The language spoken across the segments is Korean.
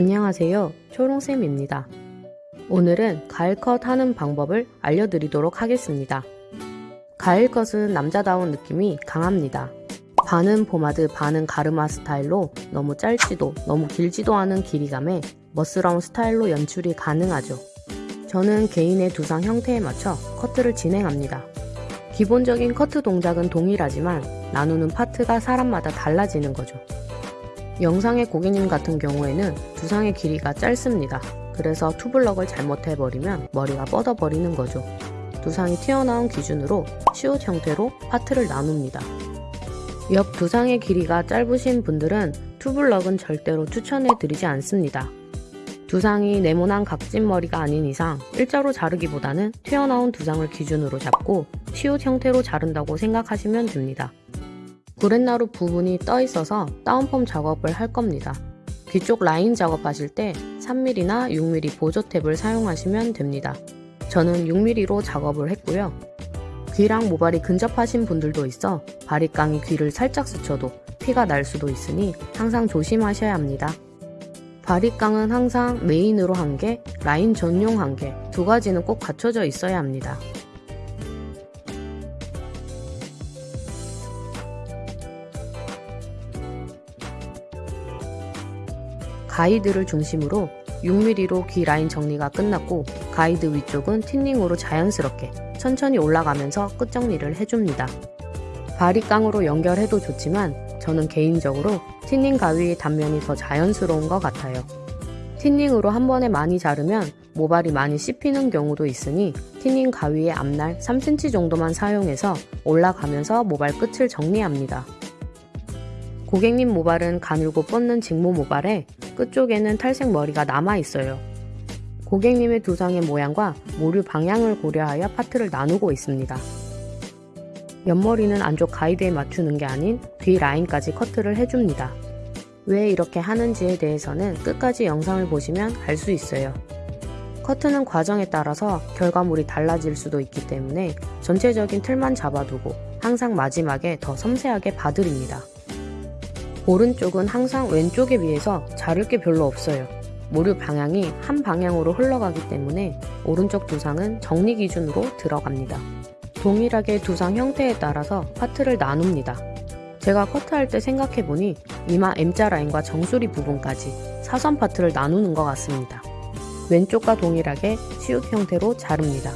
안녕하세요. 초롱쌤입니다. 오늘은 가일컷 하는 방법을 알려드리도록 하겠습니다. 가일컷은 남자다운 느낌이 강합니다. 반은 포마드 반은 가르마 스타일로 너무 짧지도 너무 길지도 않은 길이감에 멋스러운 스타일로 연출이 가능하죠. 저는 개인의 두상 형태에 맞춰 커트를 진행합니다. 기본적인 커트 동작은 동일하지만 나누는 파트가 사람마다 달라지는 거죠. 영상의 고객님 같은 경우에는 두상의 길이가 짧습니다. 그래서 투블럭을 잘못해버리면 머리가 뻗어버리는 거죠. 두상이 튀어나온 기준으로 시옷 형태로 파트를 나눕니다. 옆 두상의 길이가 짧으신 분들은 투블럭은 절대로 추천해드리지 않습니다. 두상이 네모난 각진 머리가 아닌 이상 일자로 자르기보다는 튀어나온 두상을 기준으로 잡고 시옷 형태로 자른다고 생각하시면 됩니다. 구렛나루 부분이 떠 있어서 다운펌 작업을 할 겁니다. 귀 쪽 라인 작업하실 때 3mm나 6mm 보조 캡을 사용하시면 됩니다. 저는 6mm로 작업을 했고요. 귀랑 모발이 근접하신 분들도 있어 바리깡이 귀를 살짝 스쳐도 피가 날 수도 있으니 항상 조심하셔야 합니다. 바리깡은 항상 메인으로 한 개, 라인 전용 한 개, 두 가지는 꼭 갖춰져 있어야 합니다. 가이드를 중심으로 6mm로 귀 라인 정리가 끝났고 가이드 위쪽은 틴닝으로 자연스럽게 천천히 올라가면서 끝 정리를 해줍니다. 바리깡으로 연결해도 좋지만 저는 개인적으로 틴닝 가위의 단면이 더 자연스러운 것 같아요. 틴닝으로 한 번에 많이 자르면 모발이 많이 씹히는 경우도 있으니 틴닝 가위의 앞날 3cm 정도만 사용해서 올라가면서 모발 끝을 정리합니다. 고객님 모발은 가늘고 뻗는 직모 모발에 끝쪽에는 탈색 머리가 남아있어요. 고객님의 두상의 모양과 모류 방향을 고려하여 파트를 나누고 있습니다. 옆머리는 안쪽 가이드에 맞추는 게 아닌 뒤 라인까지 커트를 해줍니다. 왜 이렇게 하는지에 대해서는 끝까지 영상을 보시면 알 수 있어요. 커트는 과정에 따라서 결과물이 달라질 수도 있기 때문에 전체적인 틀만 잡아두고 항상 마지막에 더 섬세하게 봐드립니다. 오른쪽은 항상 왼쪽에 비해서 자를 게 별로 없어요. 모류 방향이 한 방향으로 흘러가기 때문에 오른쪽 두상은 정리 기준으로 들어갑니다. 동일하게 두상 형태에 따라서 파트를 나눕니다. 제가 커트할 때 생각해보니 이마 M자 라인과 정수리 부분까지 사선 파트를 나누는 것 같습니다. 왼쪽과 동일하게 시옷 형태로 자릅니다.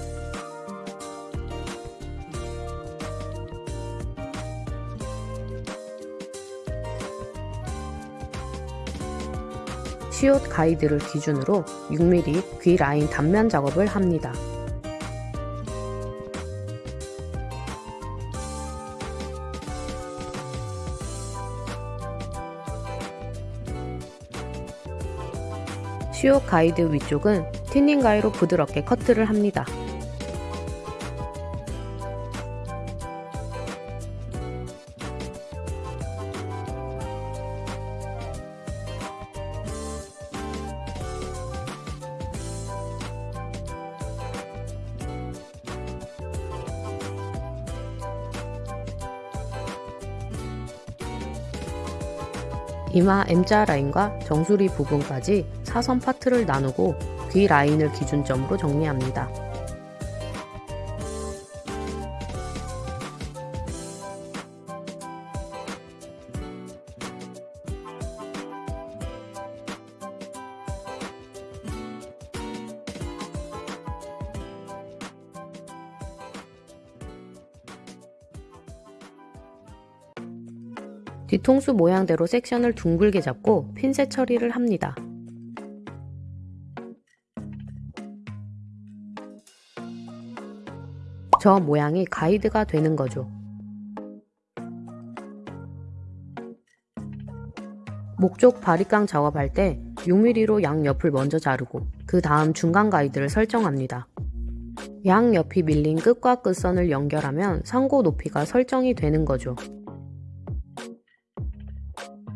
시옷 가이드를 기준으로 6mm 귀 라인 단면 작업을 합니다. 시옷 가이드 위쪽은 틴닝 가위로 부드럽게 커트를 합니다. 이마 M자 라인과 정수리 부분까지 사선 파트를 나누고 귀 라인을 기준점으로 정리합니다. 뒤통수 모양대로 섹션을 둥글게 잡고 핀셋 처리를 합니다. 저 모양이 가이드가 되는 거죠. 목쪽 바리깡 작업할 때 6mm로 양옆을 먼저 자르고 그 다음 중간 가이드를 설정합니다. 양옆이 밀린 끝과 끝선을 연결하면 상고 높이가 설정이 되는 거죠. Bye.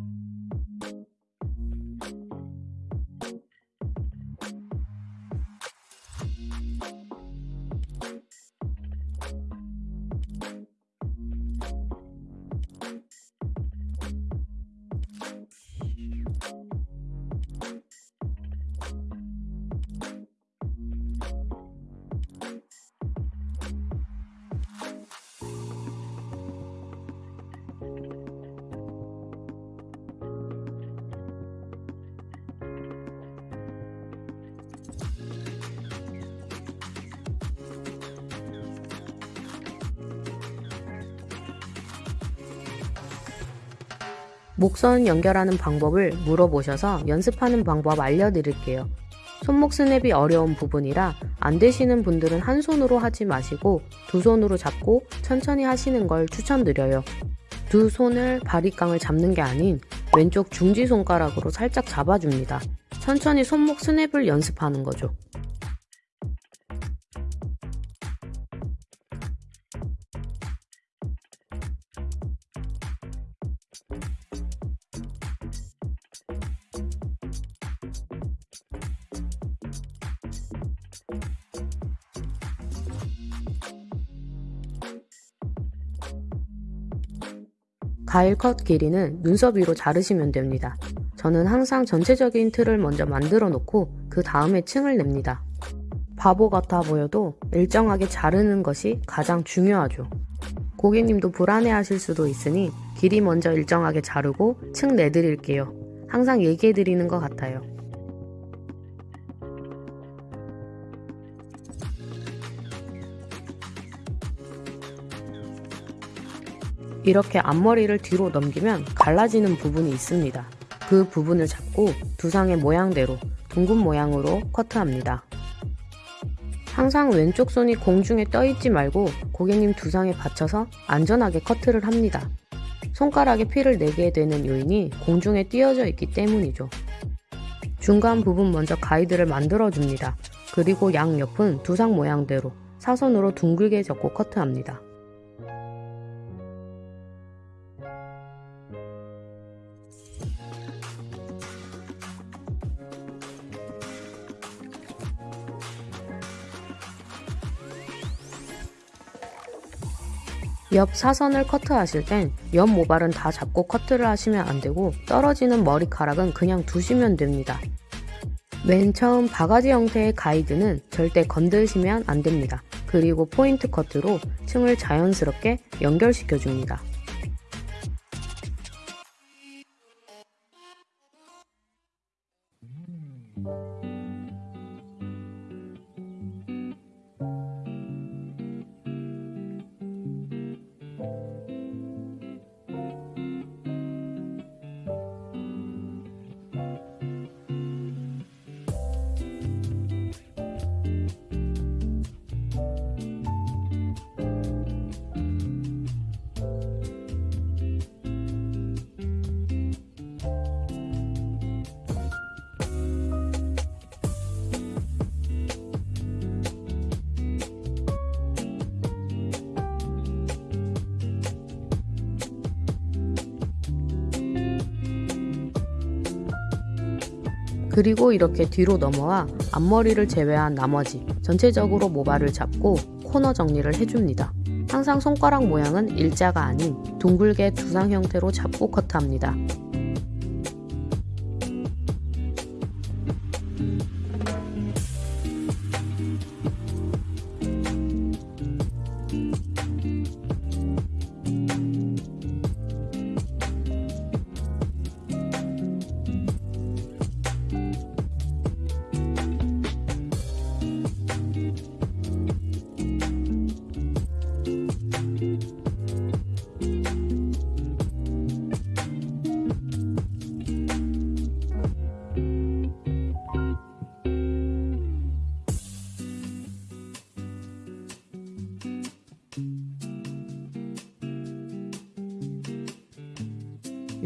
목선 연결하는 방법을 물어보셔서 연습하는 방법 알려드릴게요. 손목 스냅이 어려운 부분이라 안 되시는 분들은 한 손으로 하지 마시고 두 손으로 잡고 천천히 하시는 걸 추천드려요. 두 손을 바리깡을 잡는 게 아닌 왼쪽 중지 손가락으로 살짝 잡아줍니다. 천천히 손목 스냅을 연습하는 거죠. 가일 컷 길이는 눈썹 위로 자르시면 됩니다. 저는 항상 전체적인 틀을 먼저 만들어 놓고 그 다음에 층을 냅니다. 바보 같아 보여도 일정하게 자르는 것이 가장 중요하죠. 고객님도 불안해 하실 수도 있으니 길이 먼저 일정하게 자르고 층 내드릴게요. 항상 얘기해 드리는 것 같아요. 이렇게 앞머리를 뒤로 넘기면 갈라지는 부분이 있습니다. 그 부분을 잡고 두상의 모양대로 둥근 모양으로 커트합니다. 항상 왼쪽 손이 공중에 떠있지 말고 고객님 두상에 받쳐서 안전하게 커트를 합니다. 손가락에 피를 내게 되는 요인이 공중에 띄어져 있기 때문이죠. 중간 부분 먼저 가이드를 만들어줍니다. 그리고 양옆은 두상 모양대로 사선으로 둥글게 접고 커트합니다. 옆 사선을 커트하실 땐 옆 모발은 다 잡고 커트를 하시면 안되고 떨어지는 머리카락은 그냥 두시면 됩니다. 맨 처음 바가지 형태의 가이드는 절대 건드시면 안됩니다. 그리고 포인트 커트로 층을 자연스럽게 연결시켜줍니다. 그리고 이렇게 뒤로 넘어와 앞머리를 제외한 나머지 전체적으로 모발을 잡고 코너 정리를 해줍니다. 항상 손가락 모양은 일자가 아닌 둥글게 두상 형태로 잡고 커트합니다.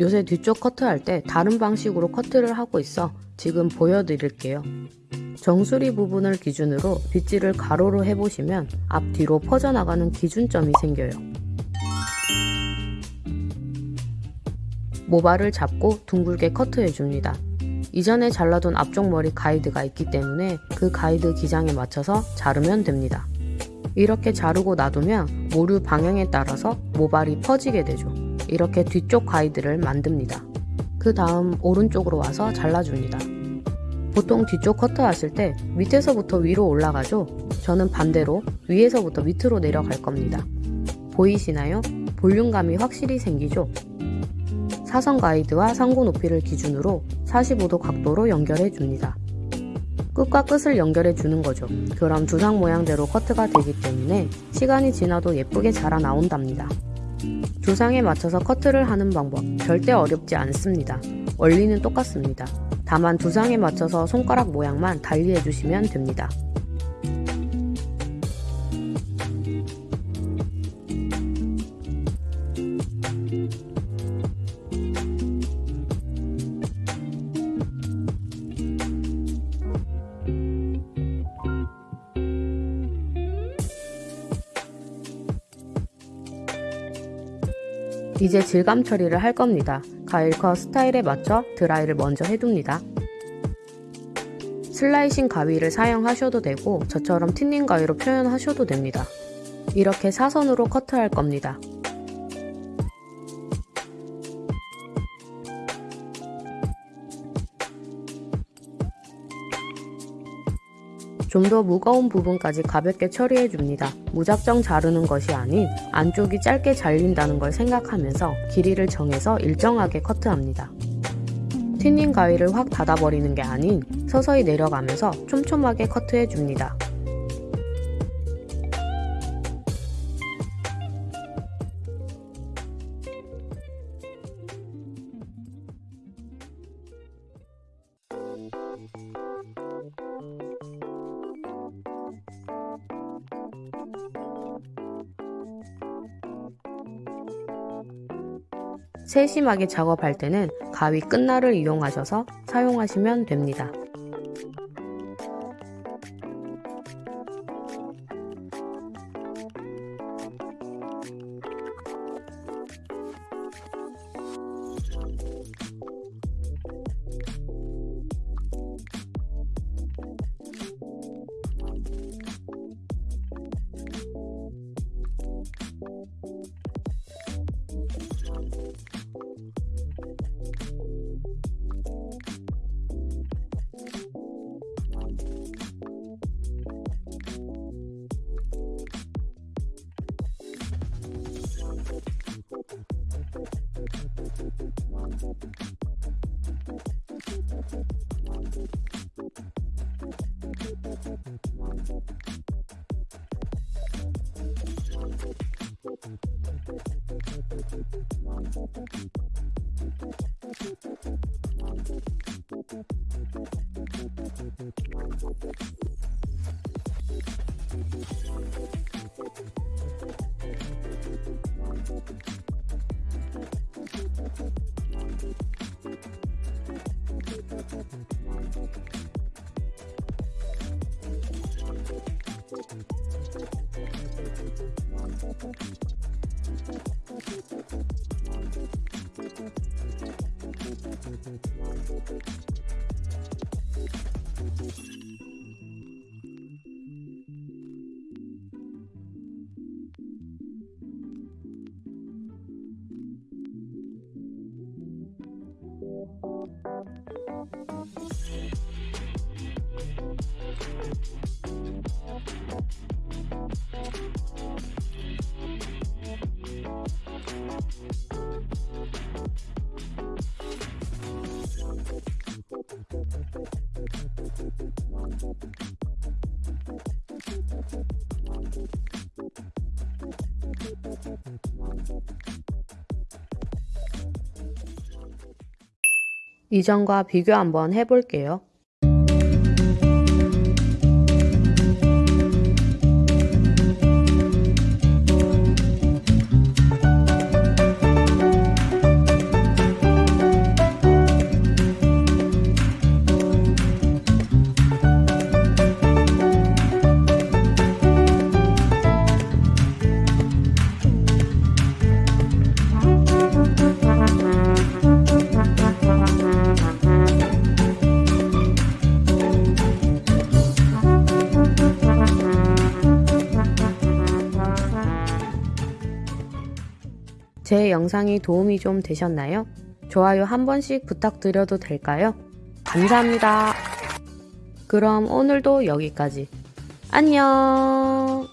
요새 뒤쪽 커트할 때 다른 방식으로 커트를 하고 있어 지금 보여드릴게요. 정수리 부분을 기준으로 빗질을 가로로 해보시면 앞뒤로 퍼져나가는 기준점이 생겨요. 모발을 잡고 둥글게 커트해줍니다. 이전에 잘라둔 앞쪽 머리 가이드가 있기 때문에 그 가이드 기장에 맞춰서 자르면 됩니다. 이렇게 자르고 놔두면 모류 방향에 따라서 모발이 퍼지게 되죠. 이렇게 뒤쪽 가이드를 만듭니다. 그 다음 오른쪽으로 와서 잘라줍니다. 보통 뒤쪽 커트 하실 때 밑에서부터 위로 올라가죠? 저는 반대로 위에서부터 밑으로 내려갈 겁니다. 보이시나요? 볼륨감이 확실히 생기죠? 사선 가이드와 상고 높이를 기준으로 45도 각도로 연결해 줍니다. 끝과 끝을 연결해 주는 거죠. 그럼 두상 모양대로 커트가 되기 때문에 시간이 지나도 예쁘게 자라 나온답니다. 조상에 맞춰서 커트를 하는 방법 절대 어렵지 않습니다. 원리는 똑같습니다. 다만 두상에 맞춰서 손가락 모양만 달리 해 주시면 됩니다. 이제 질감 처리를 할 겁니다. 가일컷 스타일에 맞춰 드라이를 먼저 해둡니다. 슬라이싱 가위를 사용하셔도 되고 저처럼 틴닝 가위로 표현하셔도 됩니다. 이렇게 사선으로 커트할 겁니다. 좀 더 무거운 부분까지 가볍게 처리해 줍니다. 무작정 자르는 것이 아닌 안쪽이 짧게 잘린다는 걸 생각하면서 길이를 정해서 일정하게 커트합니다. 튀닝 가위를 확 닫아버리는 게 아닌 서서히 내려가면서 촘촘하게 커트해 줍니다. 세심하게 작업할 때는 가위 끝날을 이용하셔서 사용하시면 됩니다. 이전과 비교 한번 해볼게요. 영상이 도움이 좀 되셨나요? 좋아요 한 번씩 부탁드려도 될까요? 감사합니다. 그럼 오늘도 여기까지. 안녕!